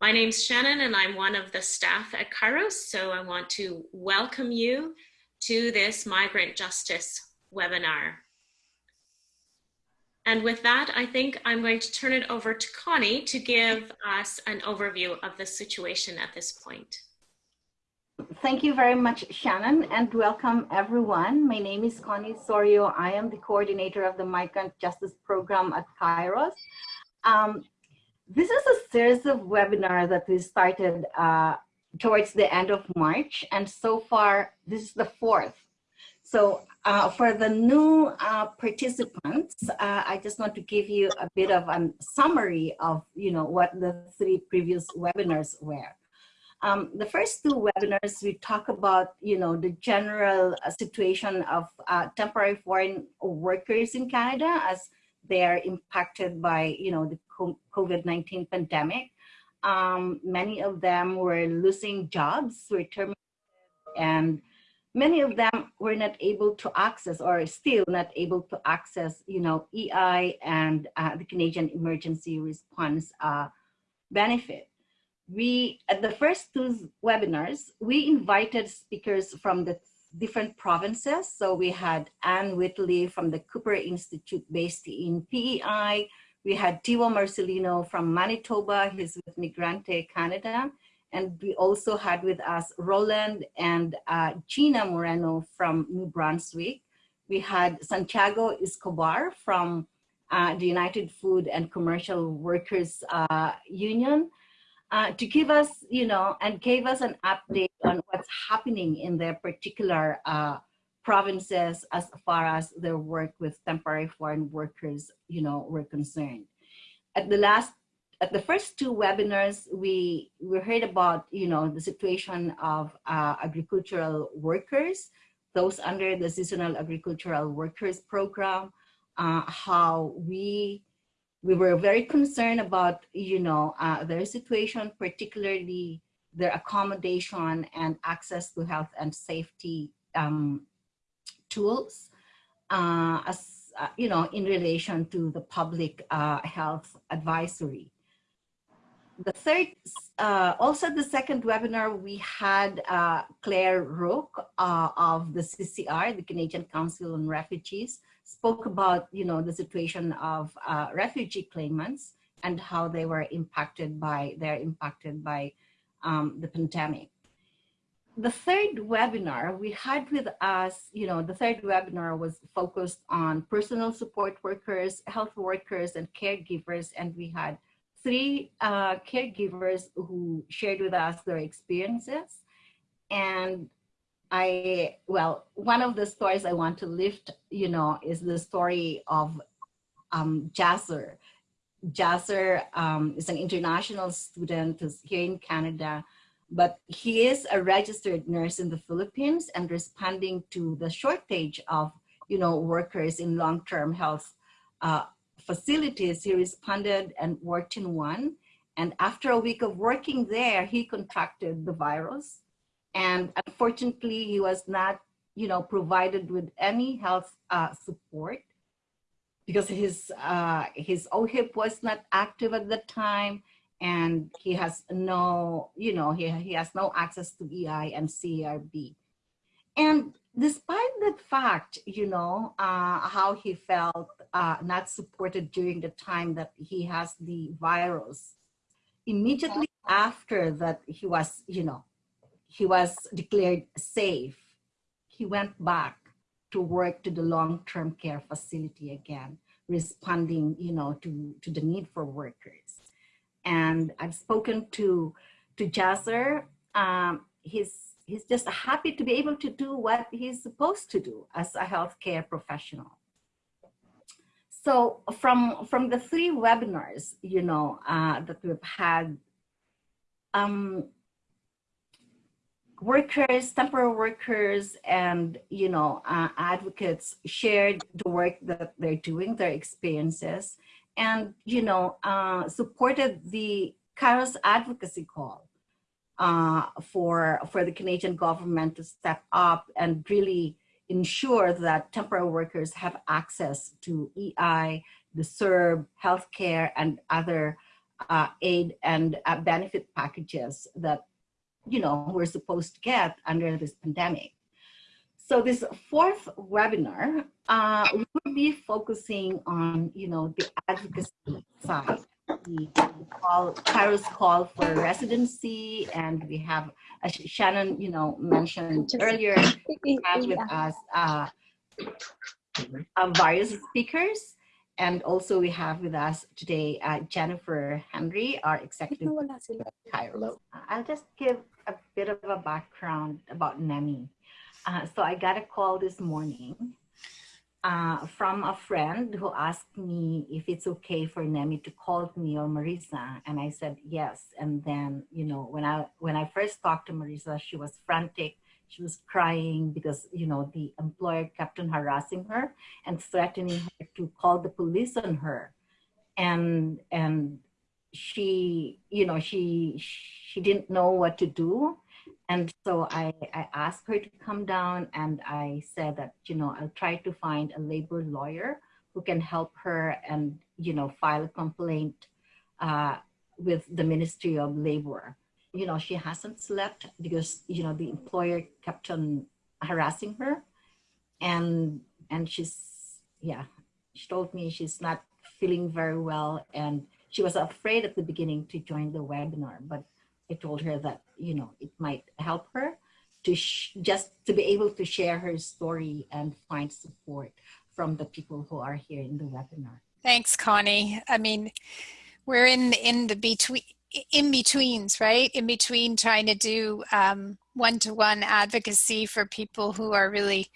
My name's Shannon and I'm one of the staff at Kairos, so I want to welcome you to this Migrant Justice webinar. And with that, I think I'm going to turn it over to Connie to give us an overview of the situation at this point. Thank you very much, Shannon, and welcome everyone. My name is Connie Sorio. I am the coordinator of the Migrant Justice Program at Kairos. Um, this is a series of webinars that we started uh, towards the end of March, and so far, this is the fourth. So uh, for the new uh, participants, uh, I just want to give you a bit of a summary of you know what the three previous webinars were. Um, the first two webinars, we talk about you know the general uh, situation of uh, temporary foreign workers in Canada as they are impacted by you know the COVID-19 pandemic. Um, many of them were losing jobs, were terminated, and many of them were not able to access or still not able to access, you know, EI and uh, the Canadian Emergency Response uh, benefit. We, at the first two webinars, we invited speakers from the different provinces. So we had Anne Whitley from the Cooper Institute based in PEI. We had Diwa Marcelino from Manitoba, he's with Migrante Canada. And we also had with us Roland and uh, Gina Moreno from New Brunswick. We had Santiago Escobar from uh, the United Food and Commercial Workers uh, Union uh, to give us, you know, and gave us an update on what's happening in their particular uh, provinces as far as their work with temporary foreign workers, you know, were concerned. At the last at the first two webinars, we, we heard about, you know, the situation of uh, agricultural workers, those under the Seasonal Agricultural Workers Program, uh, how we, we were very concerned about, you know, uh, their situation, particularly their accommodation and access to health and safety um, tools, uh, as, uh, you know, in relation to the public uh, health advisory the third, uh, also the second webinar, we had uh, Claire Rook uh, of the CCR, the Canadian Council on Refugees, spoke about, you know, the situation of refugee claimants and how they were impacted by, they're impacted by um, the pandemic. The third webinar we had with us, you know, the third webinar was focused on personal support workers, health workers, and caregivers, and we had three uh, caregivers who shared with us their experiences. And I, well, one of the stories I want to lift, you know, is the story of um, Jasser. Jasser um, is an international student who's here in Canada, but he is a registered nurse in the Philippines and responding to the shortage of, you know, workers in long-term health uh, facilities, he responded and worked in one. And after a week of working there, he contracted the virus. And unfortunately, he was not, you know, provided with any health uh, support because his, uh, his OHIP was not active at the time and he has no, you know, he, he has no access to EI and CERB. And despite that fact, you know, uh, how he felt uh, not supported during the time that he has the virus, immediately after that he was, you know, he was declared safe, he went back to work to the long-term care facility again, responding, you know, to, to the need for workers. And I've spoken to, to Jasser, um, he's he's just happy to be able to do what he's supposed to do as a healthcare professional. So from, from the three webinars, you know, uh, that we've had, um, workers, temporary workers, and, you know, uh, advocates shared the work that they're doing, their experiences, and, you know, uh, supported the Kairos advocacy call uh, for, for the Canadian government to step up and really ensure that temporary workers have access to EI, the CERB, healthcare, and other uh, aid and uh, benefit packages that, you know, we're supposed to get under this pandemic. So this fourth webinar, uh, be focusing on, you know, the advocacy side. We call Kairos call for residency, and we have, as Shannon, you know, mentioned earlier, we have with us uh, uh, various speakers. And also we have with us today uh, Jennifer Henry, our executive Kairos. I'll just give a bit of a background about NEMI. Uh, so I got a call this morning uh, from a friend who asked me if it's okay for Nemi to call me or Marisa, and I said yes. And then, you know, when I when I first talked to Marisa, she was frantic. She was crying because you know the employer kept on harassing her and threatening her to call the police on her, and and she you know she she didn't know what to do and so I, I asked her to come down and I said that, you know, I'll try to find a labor lawyer who can help her and, you know, file a complaint uh, with the Ministry of Labor. You know, she hasn't slept because, you know, the employer kept on harassing her. And, and she's, yeah, she told me she's not feeling very well. And she was afraid at the beginning to join the webinar, but I told her that, you know, it might help her to just to be able to share her story and find support from the people who are here in the webinar. Thanks, Connie. I mean, we're in in the between in betweens, right? In between trying to do one to one advocacy for people who are really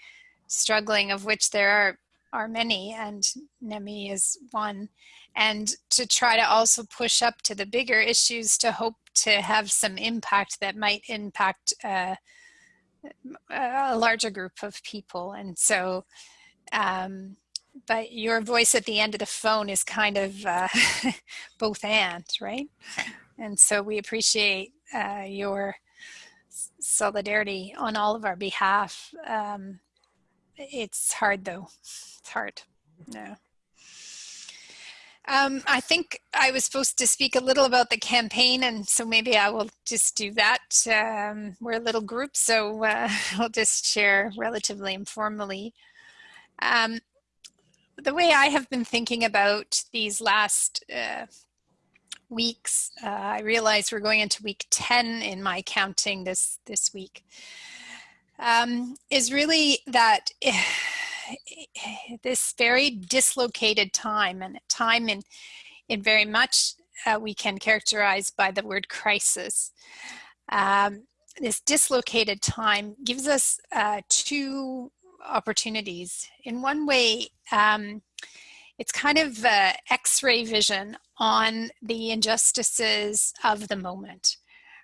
struggling, of which there are are many, and NEMI is one, and to try to also push up to the bigger issues to hope to have some impact that might impact uh, a larger group of people. And so, um, but your voice at the end of the phone is kind of uh, both and, right? And so we appreciate uh, your solidarity on all of our behalf. Um, it's hard though, it's hard, no. Um, I think I was supposed to speak a little about the campaign, and so maybe I will just do that. Um, we're a little group, so uh, I'll just share relatively informally. Um, the way I have been thinking about these last uh, weeks, uh, I realize we're going into week 10 in my counting this, this week, um, is really that this very dislocated time and time in, in very much uh, we can characterize by the word crisis. Um, this dislocated time gives us uh, two opportunities. In one way, um, it's kind of x-ray vision on the injustices of the moment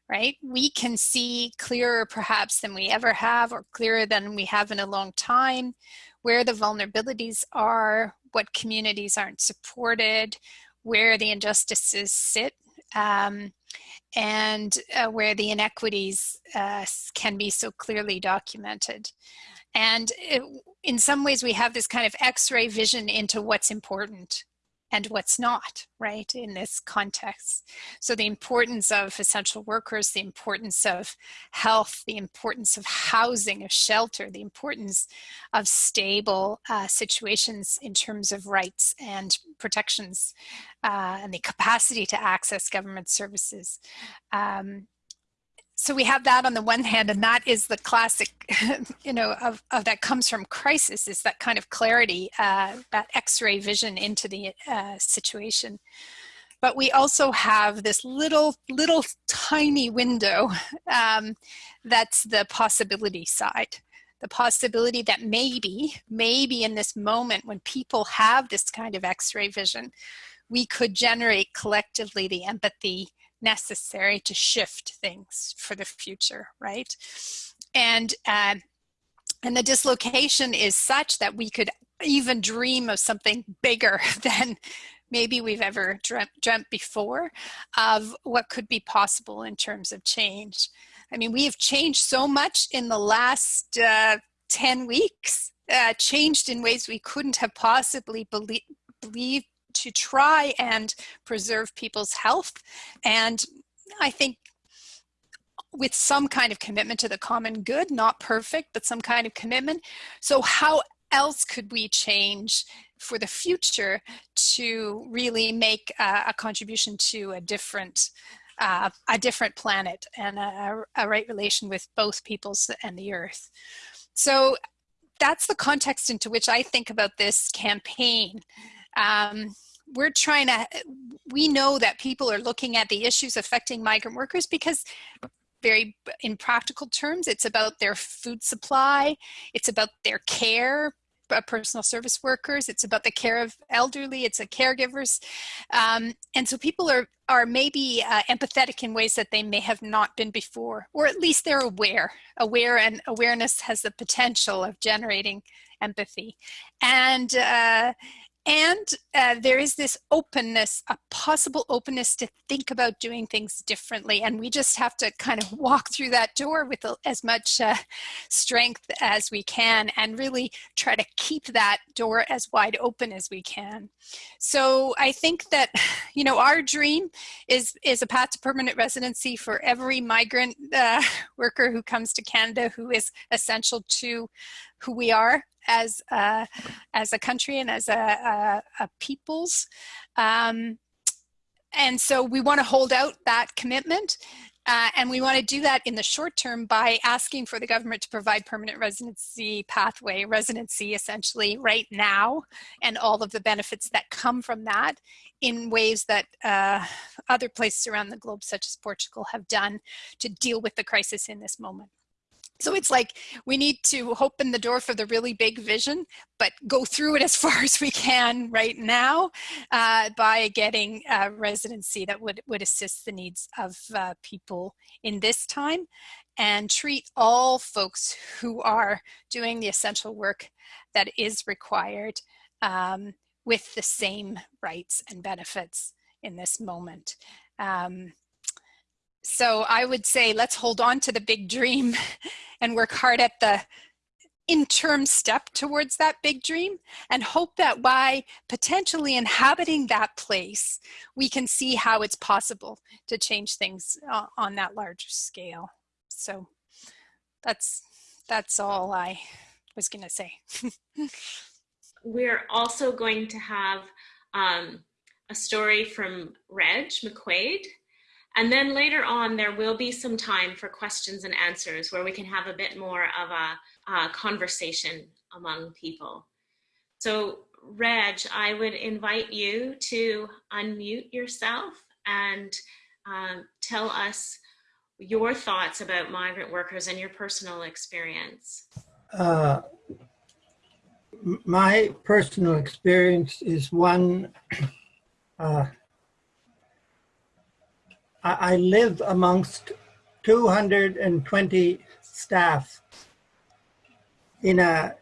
right? We can see clearer perhaps than we ever have or clearer than we have in a long time where the vulnerabilities are, what communities aren't supported, where the injustices sit, um, and uh, where the inequities uh, can be so clearly documented. And it, in some ways we have this kind of x-ray vision into what's important and what's not, right, in this context. So the importance of essential workers, the importance of health, the importance of housing, of shelter, the importance of stable uh, situations in terms of rights and protections, uh, and the capacity to access government services. Um, so we have that on the one hand, and that is the classic, you know, of, of that comes from crisis is that kind of clarity, uh, that x-ray vision into the uh, situation. But we also have this little, little tiny window um, that's the possibility side. The possibility that maybe, maybe in this moment when people have this kind of x-ray vision, we could generate collectively the empathy necessary to shift things for the future, right? And, uh, and the dislocation is such that we could even dream of something bigger than maybe we've ever dreamt, dreamt before of what could be possible in terms of change. I mean, we have changed so much in the last uh, 10 weeks, uh, changed in ways we couldn't have possibly believe believed to try and preserve people's health. And I think with some kind of commitment to the common good, not perfect, but some kind of commitment. So how else could we change for the future to really make uh, a contribution to a different uh, a different planet and a, a right relation with both peoples and the earth. So that's the context into which I think about this campaign. Um, we're trying to, we know that people are looking at the issues affecting migrant workers because very in practical terms, it's about their food supply, it's about their care, uh, personal service workers, it's about the care of elderly, it's a caregivers. Um, and so people are, are maybe uh, empathetic in ways that they may have not been before, or at least they're aware. Aware and awareness has the potential of generating empathy. And uh, and uh, there is this openness, a possible openness to think about doing things differently. And we just have to kind of walk through that door with as much uh, strength as we can and really try to keep that door as wide open as we can. So I think that, you know, our dream is, is a path to permanent residency for every migrant uh, worker who comes to Canada who is essential to who we are as a, as a country and as a, a, a peoples. Um, and so we want to hold out that commitment. Uh, and we want to do that in the short term by asking for the government to provide permanent residency pathway, residency essentially right now, and all of the benefits that come from that in ways that uh, other places around the globe, such as Portugal, have done to deal with the crisis in this moment. So it's like we need to open the door for the really big vision, but go through it as far as we can right now uh, by getting a residency that would, would assist the needs of uh, people in this time and treat all folks who are doing the essential work that is required um, with the same rights and benefits in this moment. Um, so I would say let's hold on to the big dream and work hard at the interim step towards that big dream and hope that by potentially inhabiting that place, we can see how it's possible to change things uh, on that larger scale. So that's, that's all I was gonna say. We're also going to have um, a story from Reg McQuaid and then later on, there will be some time for questions and answers where we can have a bit more of a, a conversation among people. So Reg, I would invite you to unmute yourself and um, tell us your thoughts about migrant workers and your personal experience. Uh, my personal experience is one uh, I live amongst 220 staff in a,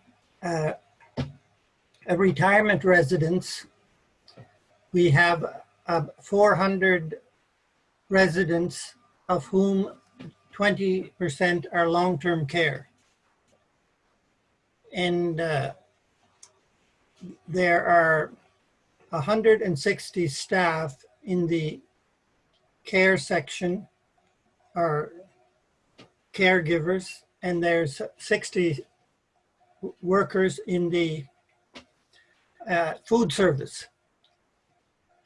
a, a retirement residence. We have uh, 400 residents of whom 20% are long-term care. And uh, there are 160 staff in the care section are caregivers and there's 60 workers in the uh, food service.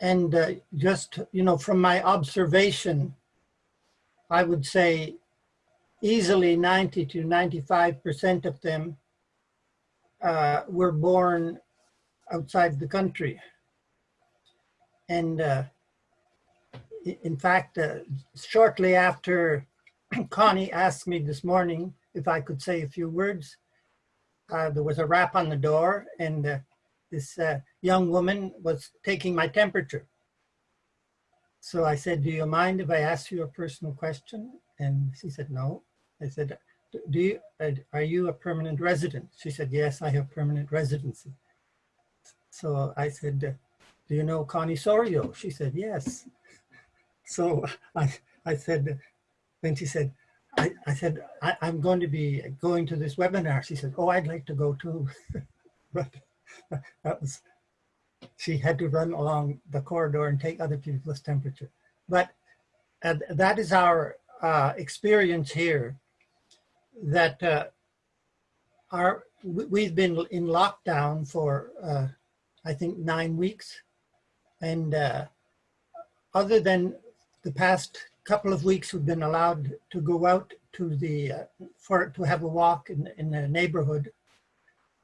And uh, just, you know, from my observation, I would say easily 90 to 95% of them uh, were born outside the country. And uh, in fact, uh, shortly after Connie asked me this morning if I could say a few words, uh, there was a rap on the door and uh, this uh, young woman was taking my temperature. So I said, do you mind if I ask you a personal question? And she said, no. I said, do you, uh, are you a permanent resident? She said, yes, I have permanent residency. So I said, do you know Connie Sorio? She said, yes. So I, I said, then she said, I, I said, I, am going to be going to this webinar. She said, oh, I'd like to go too. but that was, she had to run along the corridor and take other people's temperature. But uh, that is our uh, experience here that uh, our, we've been in lockdown for, uh, I think, nine weeks. And uh, other than the past couple of weeks, we've been allowed to go out to the, uh, for to have a walk in, in the neighborhood.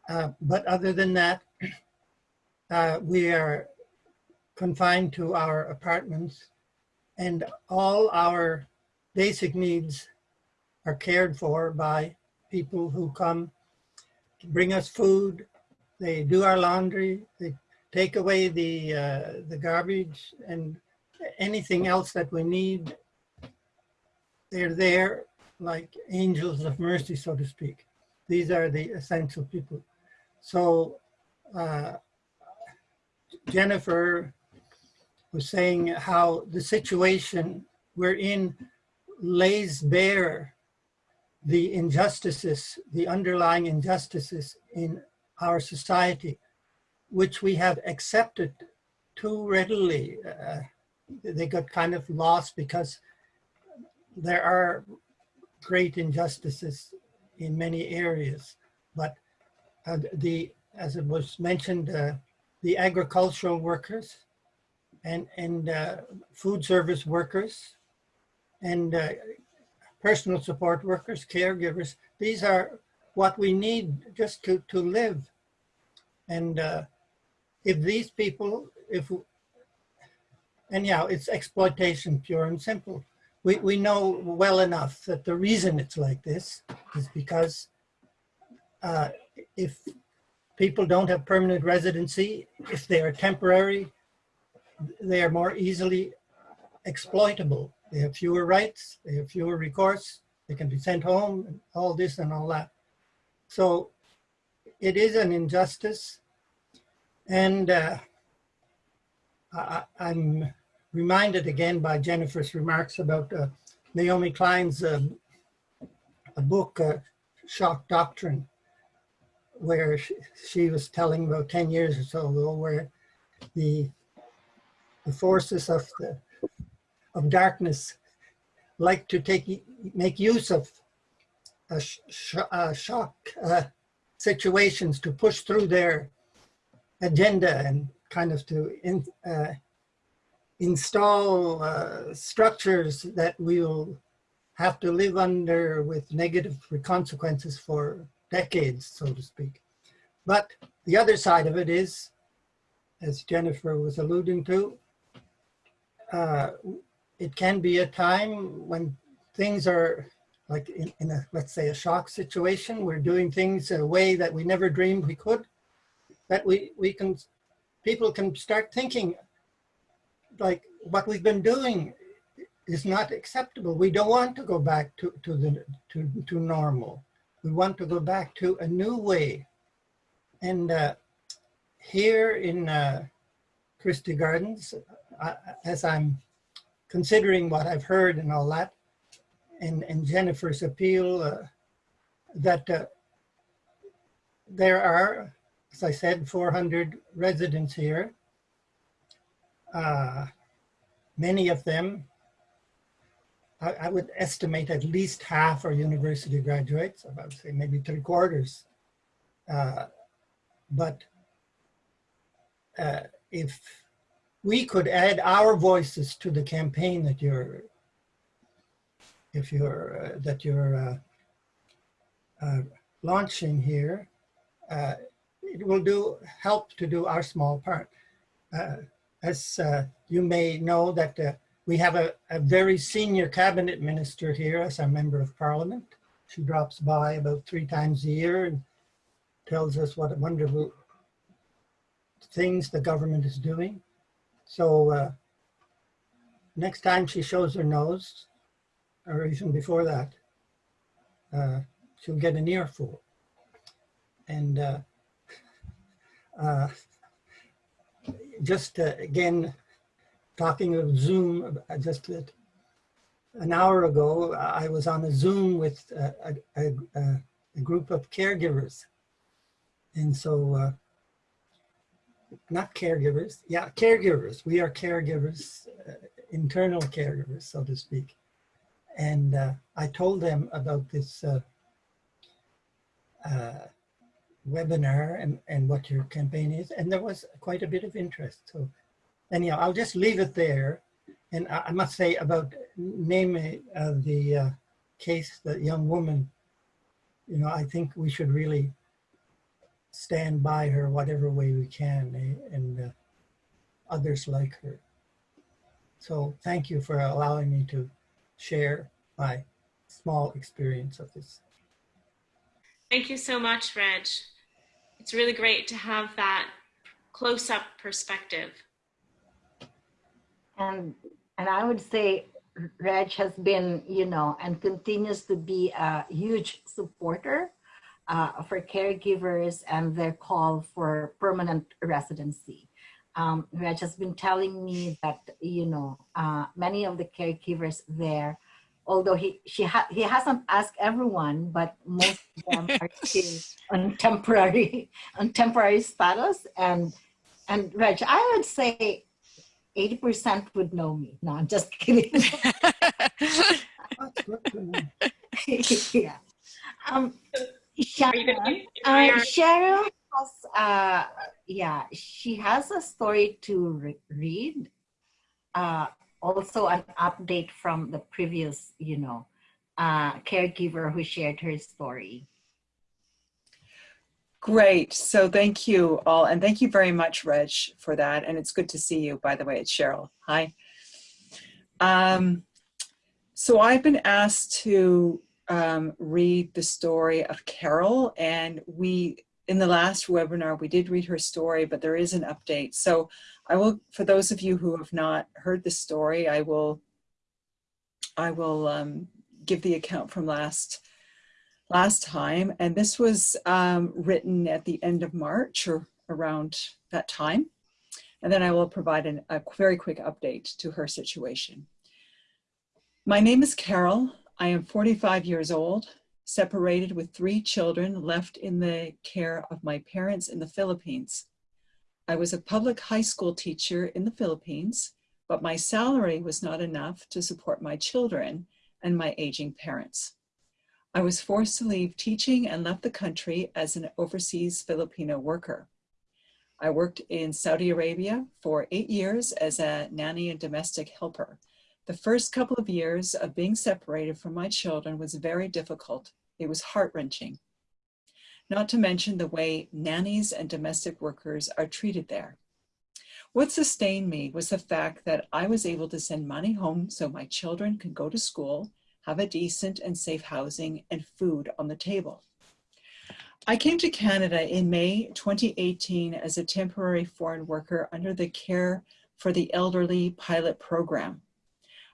Uh, but other than that, uh, we are confined to our apartments and all our basic needs are cared for by people who come to bring us food. They do our laundry. They take away the, uh, the garbage and anything else that we need. They're there like angels of mercy, so to speak. These are the essential people. So uh, Jennifer was saying how the situation we're in lays bare the injustices, the underlying injustices in our society, which we have accepted too readily. Uh, they got kind of lost because there are great injustices in many areas, but uh, the, as it was mentioned, uh, the agricultural workers and, and uh, food service workers and uh, personal support workers, caregivers. These are what we need just to, to live. And uh, if these people, if, anyhow, it's exploitation, pure and simple. We, we know well enough that the reason it's like this is because uh, if people don't have permanent residency, if they are temporary, they are more easily exploitable. They have fewer rights, they have fewer recourse, they can be sent home, and all this and all that. So it is an injustice. And uh, I, am reminded again by Jennifer's remarks about uh, Naomi Klein's um, a book, uh, Shock Doctrine, where she, she, was telling about 10 years or so ago where the, the forces of the of darkness like to take make use of sh uh, shock uh, situations to push through their agenda and kind of to in, uh, install uh, structures that we will have to live under with negative consequences for decades, so to speak. But the other side of it is, as Jennifer was alluding to, uh, it can be a time when things are like in, in, a, let's say a shock situation, we're doing things in a way that we never dreamed we could, that we, we can, people can start thinking like what we've been doing is not acceptable. We don't want to go back to, to, the, to, to normal. We want to go back to a new way. And uh, here in uh, Christie Gardens, uh, as I'm considering what I've heard and all that, and, and Jennifer's appeal uh, that uh, there are, as I said, 400 residents here. Uh, many of them, I, I, would estimate at least half are university graduates, I would say maybe three quarters. Uh, but uh, if we could add our voices to the campaign that you're, if you're, uh, that you're uh, uh, launching here, uh, it will do help to do our small part. Uh, as uh, you may know that we have a, a, very senior cabinet minister here as a member of parliament. She drops by about three times a year and tells us what wonderful things the government is doing. So uh, next time she shows her nose, or even before that, uh, she'll get an earful. And uh, uh just uh, again, talking of Zoom, uh, just an hour ago, I was on a Zoom with a, a, a, group of caregivers. And so not caregivers, yeah, caregivers. We are caregivers, uh, internal caregivers, so to speak. And uh, I told them about this uh, uh, webinar and, and what your campaign is, and there was quite a bit of interest. So anyhow, I'll just leave it there. And I, I must say about naming uh, the uh, case, the young woman, you know, I think we should really stand by her whatever way we can eh, and uh, others like her. So thank you for allowing me to share my small experience of this. Thank you so much, Reg. It's really great to have that close-up perspective. And and I would say Reg has been, you know, and continues to be a huge supporter uh, for caregivers and their call for permanent residency. Um, Reg has been telling me that, you know, uh, many of the caregivers there, although he, she ha he hasn't asked everyone, but most of them are still on temporary, on temporary status. And, and Reg, I would say 80% would know me. No, I'm just kidding. yeah. Um, Sharon, uh, Cheryl has, uh, yeah, she has a story to re read. Uh, also an update from the previous, you know, uh, caregiver who shared her story. Great. So thank you all. And thank you very much, Reg, for that. And it's good to see you, by the way. It's Cheryl. Hi. Um, so I've been asked to um, read the story of Carol and we, in the last webinar, we did read her story, but there is an update. So I will, for those of you who have not heard the story, I will, I will um, give the account from last last time. And this was um, written at the end of March or around that time. And then I will provide an, a very quick update to her situation. My name is Carol. I am 45 years old, separated with three children left in the care of my parents in the Philippines. I was a public high school teacher in the Philippines, but my salary was not enough to support my children and my aging parents. I was forced to leave teaching and left the country as an overseas Filipino worker. I worked in Saudi Arabia for eight years as a nanny and domestic helper. The first couple of years of being separated from my children was very difficult. It was heart-wrenching. Not to mention the way nannies and domestic workers are treated there. What sustained me was the fact that I was able to send money home so my children could go to school have a decent and safe housing and food on the table. I came to Canada in May 2018 as a temporary foreign worker under the Care for the Elderly pilot program.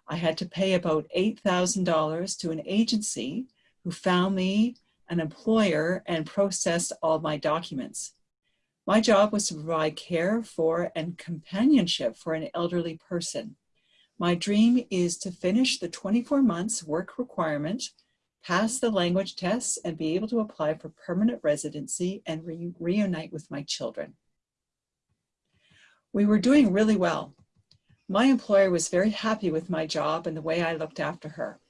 I had to pay about $8,000 to an agency who found me an employer and processed all my documents. My job was to provide care for and companionship for an elderly person. My dream is to finish the 24 months work requirement, pass the language tests, and be able to apply for permanent residency and re reunite with my children. We were doing really well. My employer was very happy with my job and the way I looked after her.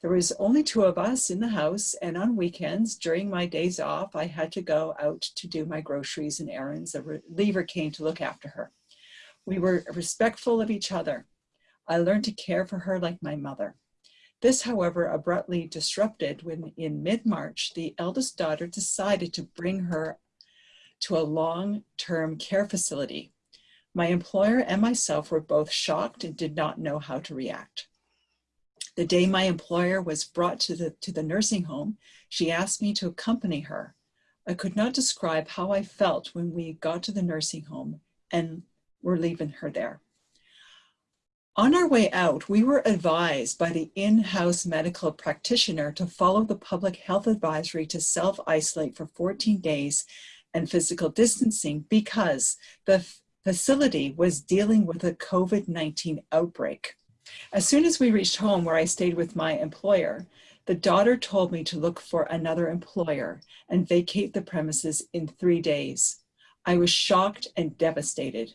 There was only two of us in the house and on weekends during my days off, I had to go out to do my groceries and errands. A reliever came to look after her. We were respectful of each other. I learned to care for her like my mother. This, however, abruptly disrupted when in mid-March, the eldest daughter decided to bring her to a long-term care facility. My employer and myself were both shocked and did not know how to react. The day my employer was brought to the, to the nursing home, she asked me to accompany her. I could not describe how I felt when we got to the nursing home and were leaving her there. On our way out, we were advised by the in-house medical practitioner to follow the public health advisory to self-isolate for 14 days and physical distancing because the facility was dealing with a COVID-19 outbreak. As soon as we reached home where I stayed with my employer, the daughter told me to look for another employer and vacate the premises in three days. I was shocked and devastated.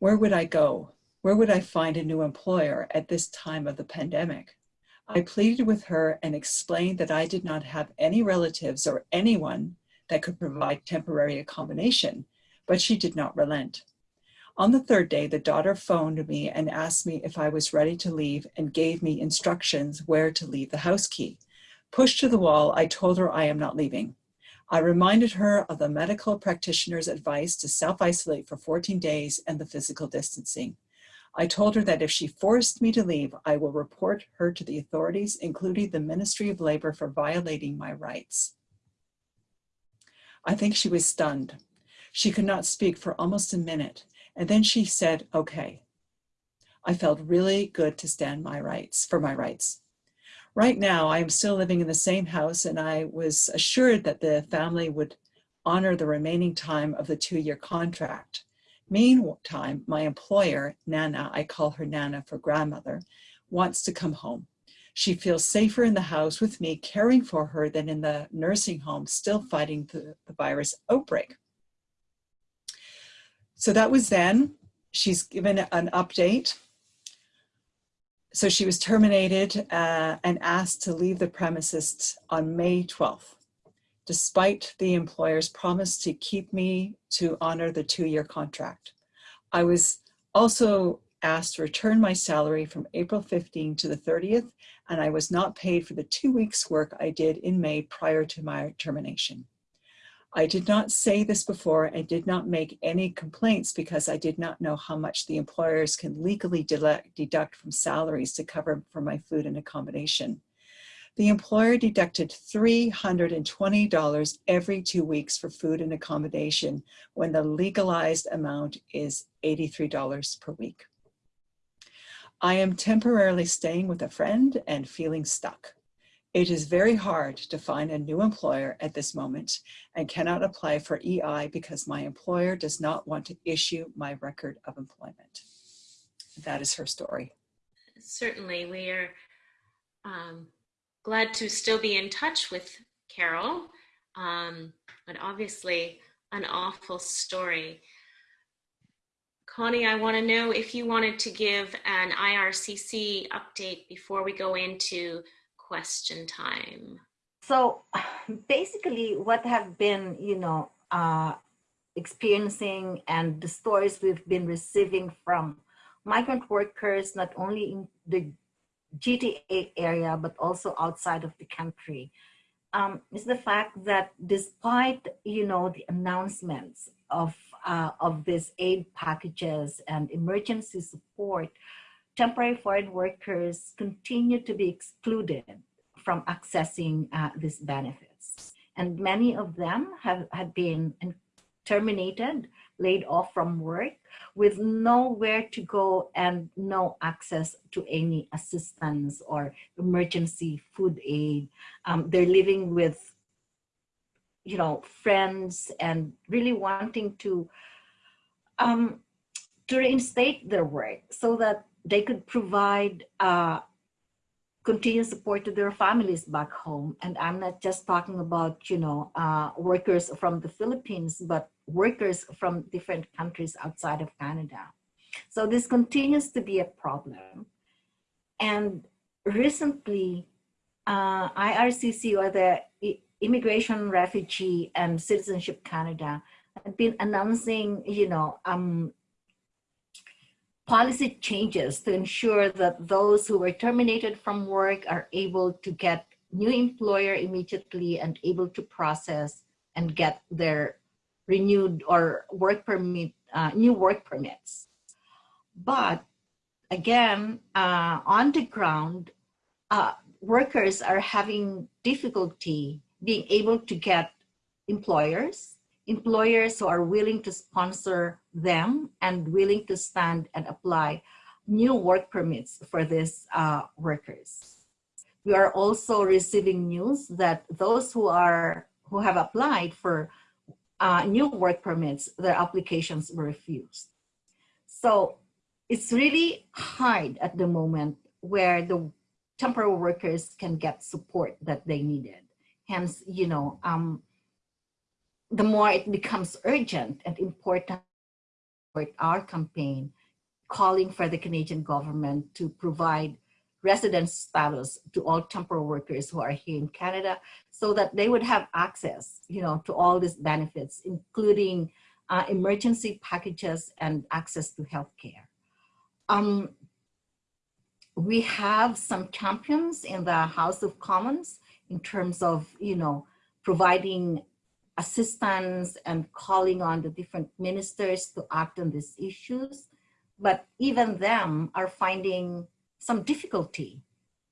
Where would I go? Where would I find a new employer at this time of the pandemic? I pleaded with her and explained that I did not have any relatives or anyone that could provide temporary accommodation, but she did not relent. On the third day, the daughter phoned me and asked me if I was ready to leave and gave me instructions where to leave the house key. Pushed to the wall, I told her I am not leaving. I reminded her of the medical practitioner's advice to self-isolate for 14 days and the physical distancing. I told her that if she forced me to leave, I will report her to the authorities, including the Ministry of Labor for violating my rights. I think she was stunned. She could not speak for almost a minute. And then she said, okay. I felt really good to stand my rights for my rights. Right now, I am still living in the same house and I was assured that the family would honor the remaining time of the two-year contract. Meantime, my employer, Nana, I call her Nana for grandmother, wants to come home. She feels safer in the house with me caring for her than in the nursing home, still fighting the, the virus outbreak. So that was then. She's given an update so she was terminated uh, and asked to leave the premises on May 12th, despite the employer's promise to keep me to honor the two-year contract. I was also asked to return my salary from April 15 to the 30th, and I was not paid for the two weeks work I did in May prior to my termination. I did not say this before and did not make any complaints because I did not know how much the employers can legally deduct from salaries to cover for my food and accommodation. The employer deducted $320 every two weeks for food and accommodation when the legalized amount is $83 per week. I am temporarily staying with a friend and feeling stuck. It is very hard to find a new employer at this moment and cannot apply for EI because my employer does not want to issue my record of employment. That is her story. Certainly, we are um, glad to still be in touch with Carol, um, but obviously an awful story. Connie, I want to know if you wanted to give an IRCC update before we go into question time? So basically what have been, you know, uh, experiencing and the stories we've been receiving from migrant workers, not only in the GTA area, but also outside of the country, um, is the fact that despite, you know, the announcements of, uh, of these aid packages and emergency support, temporary foreign workers continue to be excluded from accessing uh, these benefits. And many of them have, have been terminated, laid off from work with nowhere to go and no access to any assistance or emergency food aid. Um, they're living with, you know, friends and really wanting to um, to reinstate their work so that they could provide uh, continued support to their families back home. And I'm not just talking about, you know, uh, workers from the Philippines, but workers from different countries outside of Canada. So this continues to be a problem. And recently, uh, IRCC or the Immigration, Refugee and Citizenship Canada had been announcing, you know, um, policy changes to ensure that those who were terminated from work are able to get new employer immediately and able to process and get their renewed or work permit, uh, new work permits. But again, uh, on the ground, uh, workers are having difficulty being able to get employers employers who are willing to sponsor them and willing to stand and apply new work permits for these uh, workers. We are also receiving news that those who are who have applied for uh, new work permits, their applications were refused. So it's really hard at the moment where the temporary workers can get support that they needed. Hence, you know, um, the more it becomes urgent and important our campaign calling for the Canadian government to provide residence status to all temporary workers who are here in Canada so that they would have access, you know, to all these benefits, including uh, emergency packages and access to healthcare. Um, we have some champions in the House of Commons in terms of, you know, providing assistance and calling on the different ministers to act on these issues. But even them are finding some difficulty,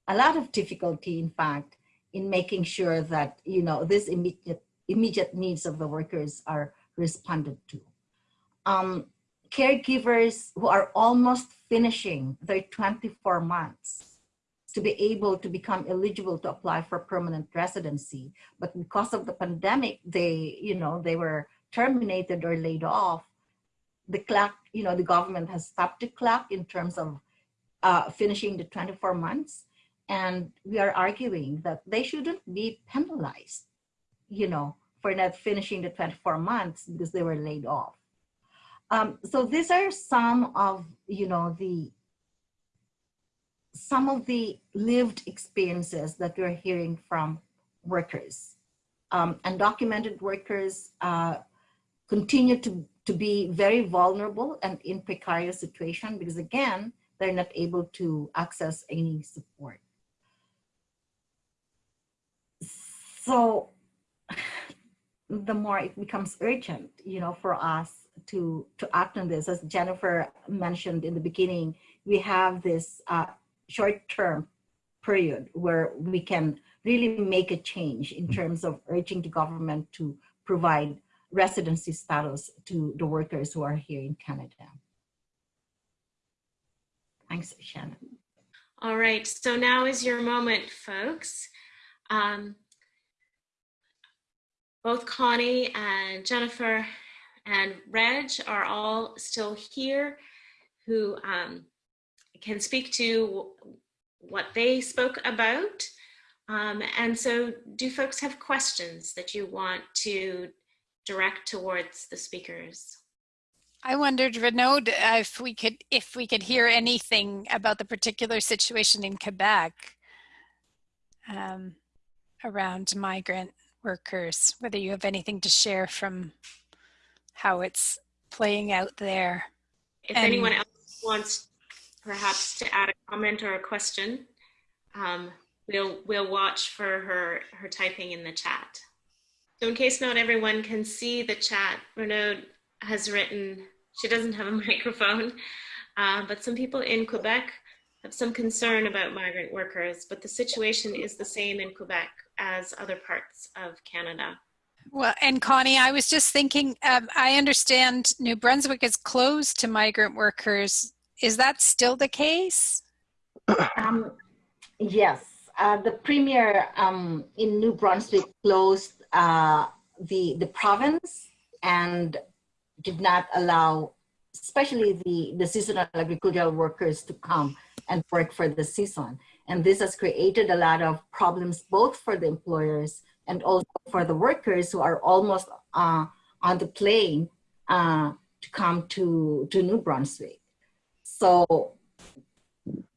a lot of difficulty, in fact, in making sure that, you know, these immediate, immediate needs of the workers are responded to. Um, caregivers who are almost finishing their 24 months to be able to become eligible to apply for permanent residency. But because of the pandemic, they, you know, they were terminated or laid off. The clock, you know, the government has stopped the clock in terms of uh, finishing the 24 months. And we are arguing that they shouldn't be penalized, you know, for not finishing the 24 months because they were laid off. Um, so these are some of, you know, the some of the lived experiences that we're hearing from workers. Um, undocumented workers uh, continue to, to be very vulnerable and in precarious situation because again, they're not able to access any support. So the more it becomes urgent, you know, for us to, to act on this, as Jennifer mentioned in the beginning, we have this uh, short-term period where we can really make a change in terms of urging the government to provide residency status to the workers who are here in Canada. Thanks, Shannon. All right, so now is your moment, folks. Um, both Connie and Jennifer and Reg are all still here who um, can speak to what they spoke about. Um, and so do folks have questions that you want to direct towards the speakers? I wondered, Renaud, if we could if we could hear anything about the particular situation in Quebec um, around migrant workers, whether you have anything to share from how it's playing out there. If and, anyone else wants perhaps to add a comment or a question, um, we'll we'll watch for her her typing in the chat. So in case not everyone can see the chat, Renaud has written she doesn't have a microphone, uh, but some people in Quebec have some concern about migrant workers, but the situation is the same in Quebec as other parts of Canada. Well, and Connie, I was just thinking, um, I understand New Brunswick is closed to migrant workers. Is that still the case? Um, yes, uh, the premier um, in New Brunswick closed uh, the, the province and did not allow, especially the, the seasonal agricultural workers to come and work for the season. And this has created a lot of problems both for the employers and also for the workers who are almost uh, on the plane uh, to come to, to New Brunswick. So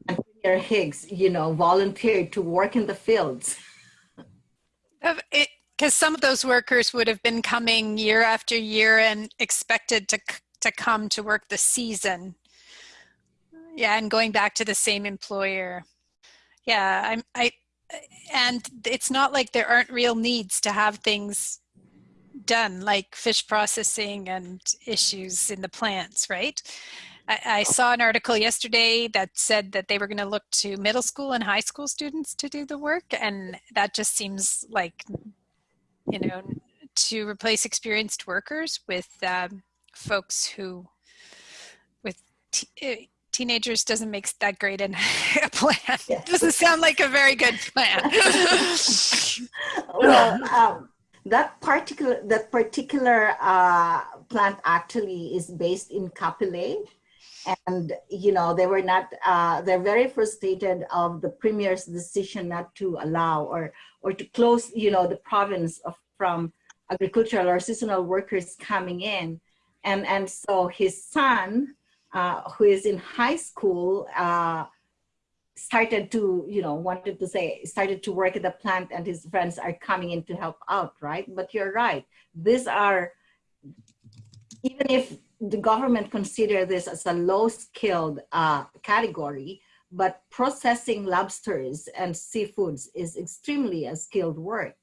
Premier Higgs, you know, volunteered to work in the fields. Because some of those workers would have been coming year after year and expected to to come to work the season. Yeah and going back to the same employer. Yeah i'm i and it's not like there aren't real needs to have things done like fish processing and issues in the plants right I, I saw an article yesterday that said that they were going to look to middle school and high school students to do the work and that just seems like you know, to replace experienced workers with um, folks who, with uh, teenagers doesn't make that great an, a plan. Yes. Doesn't sound like a very good plan. well, um, that particular that particular uh, plant actually is based in Cap-Pelé, and you know they were not. Uh, they're very frustrated of the premier's decision not to allow or or to close, you know, the province of, from agricultural or seasonal workers coming in. And, and so his son, uh, who is in high school, uh, started to, you know, wanted to say, started to work at the plant and his friends are coming in to help out, right? But you're right. These are, even if the government consider this as a low skilled uh, category, but processing lobsters and seafoods is extremely a skilled work.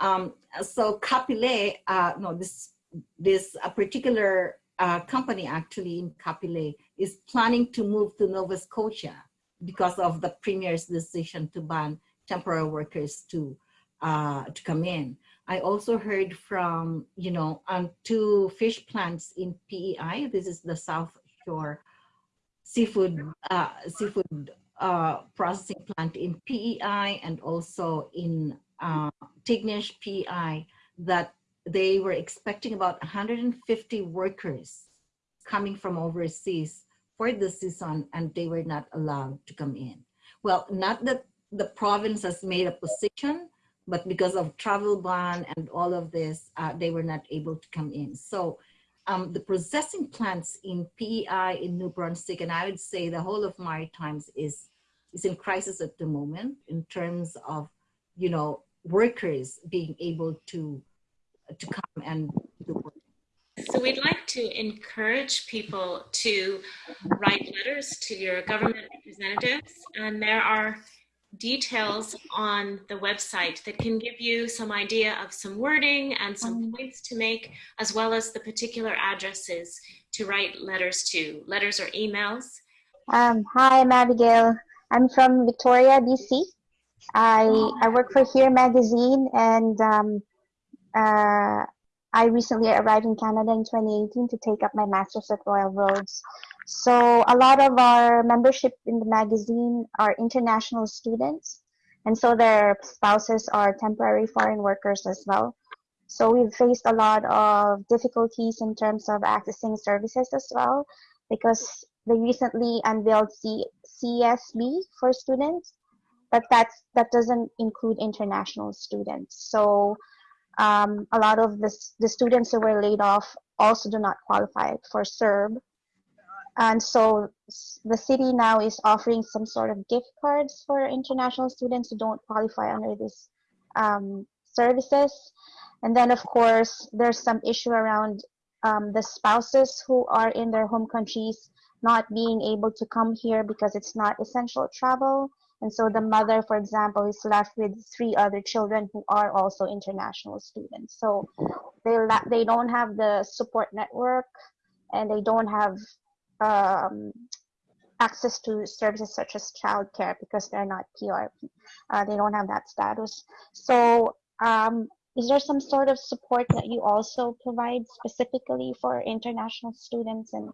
Um, so Cap-Pelé, uh, no, this this particular uh, company actually in Cap-Pelé is planning to move to Nova Scotia because of the premier's decision to ban temporary workers to uh, to come in. I also heard from you know on two fish plants in PEI. This is the South Shore seafood uh, seafood uh, processing plant in PEI and also in uh, Tignish PEI that they were expecting about 150 workers coming from overseas for the season and they were not allowed to come in. Well, not that the province has made a position, but because of travel ban and all of this, uh, they were not able to come in. So um, the processing plants in PEI in New Brunswick, and I would say the whole of Maritimes is, is in crisis at the moment in terms of, you know, workers being able to, to come and do work. So we'd like to encourage people to write letters to your government representatives, and there are details on the website that can give you some idea of some wording and some points to make, as well as the particular addresses to write letters to, letters or emails. Um, hi, I'm Abigail. I'm from Victoria, BC. I, I work for Here Magazine and um, uh, I recently arrived in Canada in 2018 to take up my master's at Royal Roads. So a lot of our membership in the magazine are international students, and so their spouses are temporary foreign workers as well. So we've faced a lot of difficulties in terms of accessing services as well, because they recently unveiled C CSB for students, but that's that doesn't include international students. So um, a lot of the, the students who were laid off also do not qualify for CERB and so the city now is offering some sort of gift cards for international students who don't qualify under these um, services. And then, of course, there's some issue around um, the spouses who are in their home countries not being able to come here because it's not essential travel. And so the mother, for example, is left with three other children who are also international students. So they, they don't have the support network and they don't have um, access to services such as childcare because they're not PRP. Uh, they don't have that status. So um, is there some sort of support that you also provide specifically for international students? And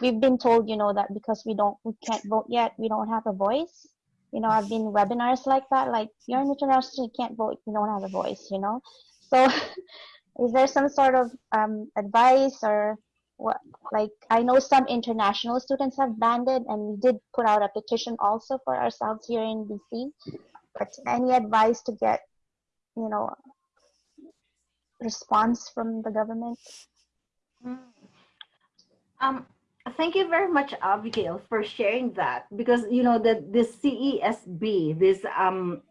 we've been told, you know, that because we don't, we can't vote yet, we don't have a voice. You know, I've been webinars like that, like you're an international student, you can't vote, you don't have a voice, you know? So is there some sort of um, advice or what like i know some international students have banded and we did put out a petition also for ourselves here in bc but any advice to get you know response from the government? Um thank you very much abigail for sharing that. Because you know that the cesb this um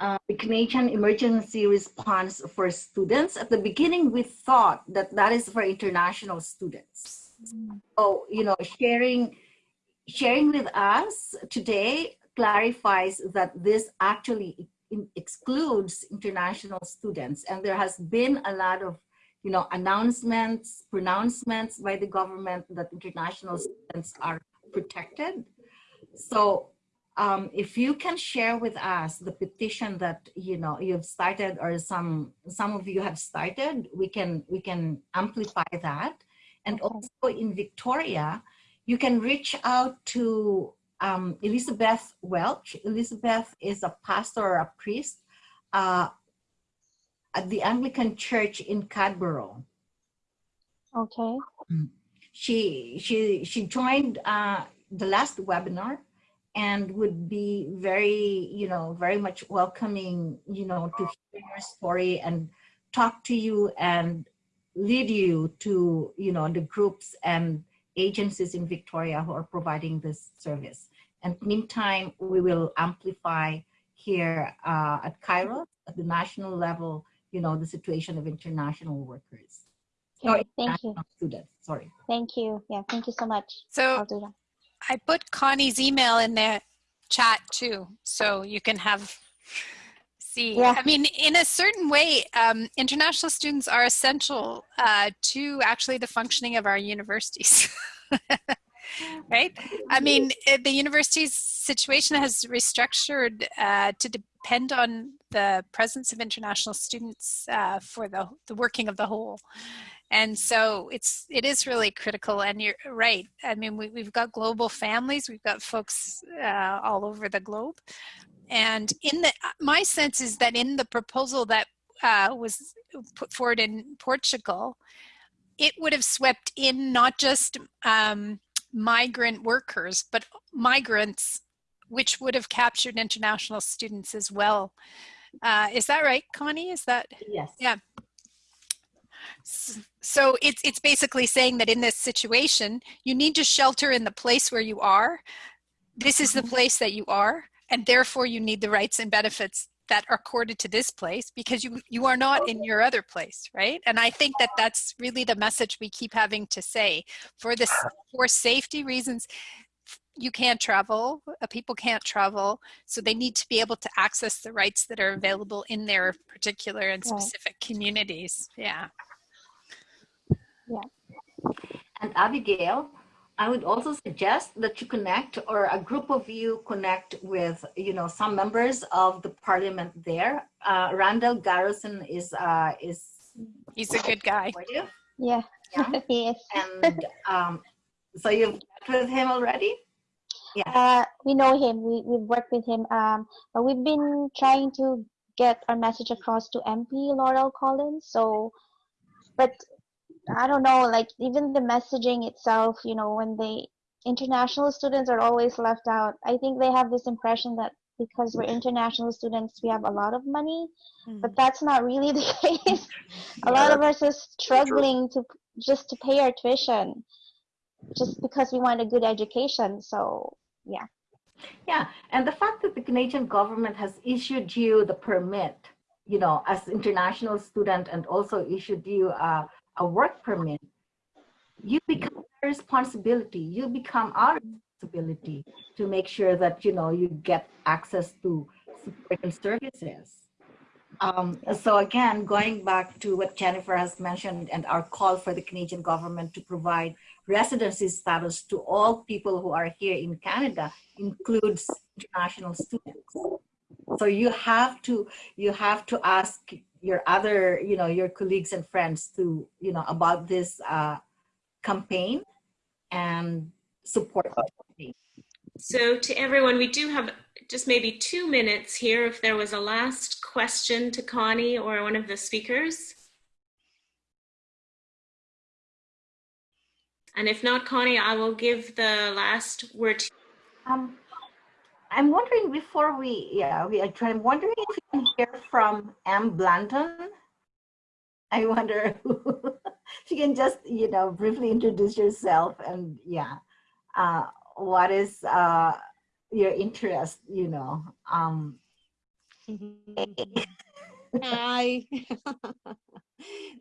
uh, Canadian Emergency Response for Students. At the beginning, we thought that that is for international students. Mm. So, you know, sharing, sharing with us today clarifies that this actually excludes international students. And there has been a lot of, you know, announcements, pronouncements by the government that international students are protected. So um, if you can share with us the petition that you know you've started or some some of you have started we can we can amplify that. And also in victoria you can reach out to um, elizabeth welch. Elizabeth is a pastor or a priest uh, at the anglican church in cadboro okay. She she she joined uh, the last webinar and would be very, you know, very much welcoming, you know, to hear your story and talk to you and lead you to, you know, the groups and agencies in Victoria who are providing this service. And meantime, we will amplify here uh, at Kairos at the national level, you know, the situation of international workers. Okay, Or thank you. international Students, sorry. Thank you. Yeah, thank you so much. So I'll do that. I put Connie's email in the chat too, so you can have see. Yeah. I mean, in a certain way, um, international students are essential uh, to actually the functioning of our universities. right? I mean, eh, the university's situation has restructured uh, to depend on the presence of international students uh, for the, the working of the whole. And so it's it is really critical. And you're right. I mean, we, we've got global families. We've got folks uh, all over the globe. And in the my sense is that in the proposal that uh, was put forward in Portugal, it would have swept in not just um, migrant workers, but migrants, which would have captured international students as well. Uh, is that right, Connie? Is that Yes. Yeah. So it's it's basically saying that in this situation you need to shelter in the place where you are. This is the place that you are and therefore you need the rights and benefits that are accorded to this place because you you are not in your other place right? And i think that that's really the message we keep having to say. For this for safety reasons you can't travel uh, people can't travel so they need to be able to access the rights that are available in their particular and specific communities yeah And Abigail, I would also suggest that you connect or a group of you connect with, you know, some members of the parliament there. Uh, Randall Garrison is, uh, is he's a good guy supportive. Yeah, Yeah. yes. And um, so you've met with him already? Uh, we know him. We we've worked with him. Um, but we've been trying to get our message across to MP Laurel Collins. So, but I don't know. Like even the messaging itself, you know, when they international students are always left out. I think they have this impression that because we're international students, we have a lot of money, but mm. that's not really the case. a lot of us are struggling to just to pay our tuition, just because we want a good education. So yeah. Yeah, and the fact that the Canadian government has issued you the permit, you know, as international student and also issued you a, a work permit, you become a responsibility. You become our responsibility to make sure that, you know, you get access to support and services. Um, so again, going back to what Jennifer has mentioned and our call for the Canadian government to provide residency status to all people who are here in Canada includes international students. So you have to you have to ask your other you know your colleagues and friends to you know about this uh, campaign and support. it. So to everyone, we do have just maybe two minutes here if there was a last question to Connie or one of the speakers. And if not, Connie, I will give the last word to Um, I'm wondering before we yeah we are trying. I'm wondering if we can hear from M. Blandon. I wonder if you can just you know briefly introduce yourself and yeah, uh, what is uh, your interest? You know. Um, Hi.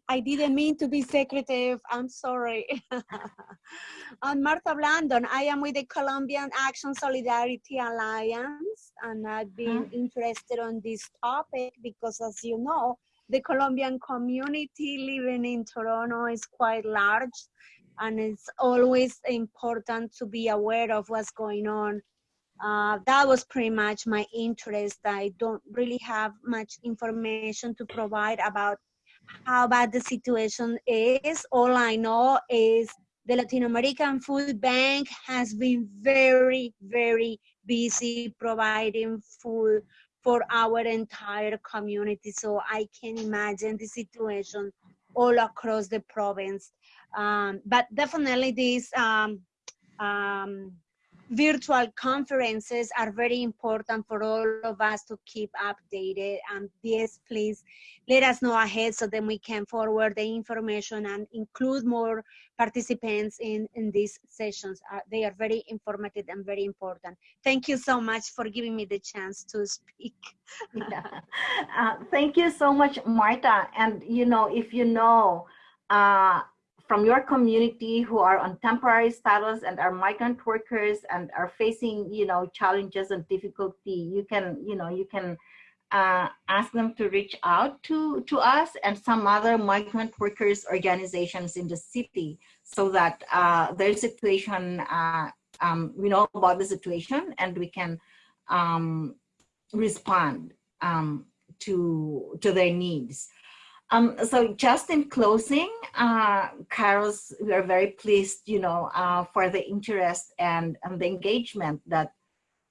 I didn't mean to be secretive. I'm sorry. I'm Martha Blandon. I am with the Colombian Action Solidarity Alliance, and I've uh-huh. been interested on this topic because, as you know, the Colombian community living in Toronto is quite large, and it's always important to be aware of what's going on uh, that was pretty much my interest. I don't really have much information to provide about how bad the situation is. All I know is the Latin American Food Bank has been very, very busy providing food for our entire community. So I can imagine the situation all across the province. Um, but definitely this um, um, virtual conferences are very important for all of us to keep updated. And yes, please let us know ahead so then we can forward the information and include more participants in, in these sessions. Uh, they are very informative and very important. Thank you so much for giving me the chance to speak. Yeah. Uh, thank you so much, Marta. And you know, if you know uh, from your community who are on temporary status and are migrant workers and are facing, you know, challenges and difficulty, you can, you know, you can uh, ask them to reach out to, to us and some other migrant workers organizations in the city so that uh, their situation, uh, um, we know about the situation and we can um, respond um, to, to their needs. Um, so just in closing, uh, we are very pleased, you know, uh, for the interest and, and the engagement that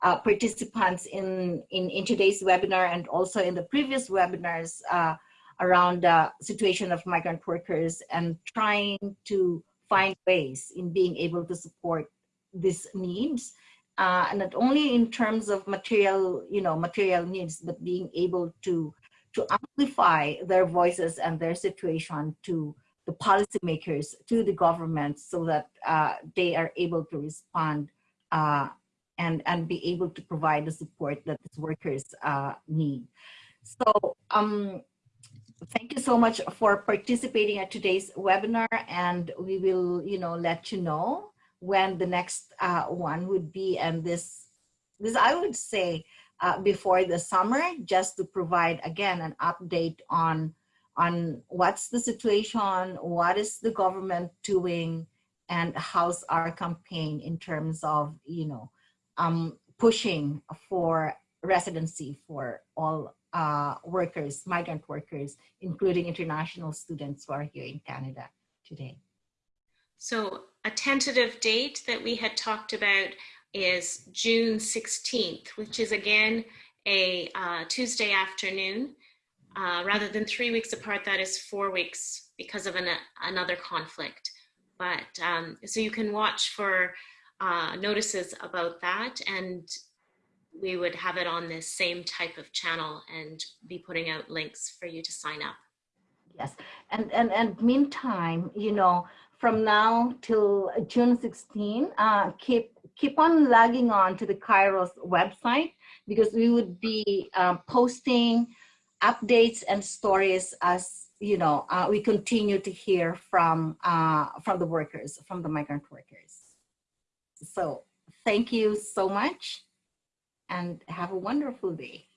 uh, participants in, in, in today's webinar and also in the previous webinars uh, around the situation of migrant workers and trying to find ways in being able to support these needs. Uh, not only in terms of material, you know, material needs, but being able to to amplify their voices and their situation to the policymakers, to the government, so that uh, they are able to respond uh, and, and be able to provide the support that these workers uh, need. So um, thank you so much for participating at today's webinar and we will, you know, let you know when the next uh, one would be and this, this I would say, uh, before the summer just to provide again an update on on what's the situation, what is the government doing, and how's our campaign in terms of you know um, pushing for residency for all uh, workers, migrant workers, including international students who are here in Canada today. So a tentative date that we had talked about is June 16th, which is again a uh, Tuesday afternoon. Uh, rather than three weeks apart, that is four weeks because of an, another conflict. But um, so you can watch for uh, notices about that and we would have it on this same type of channel and be putting out links for you to sign up. Yes, and and and meantime, you know, from now till June 16, uh, keep keep on logging on to the Kairos website because we would be uh, posting updates and stories as you know uh, we continue to hear from uh, from the workers, from the migrant workers. So thank you so much and have a wonderful day.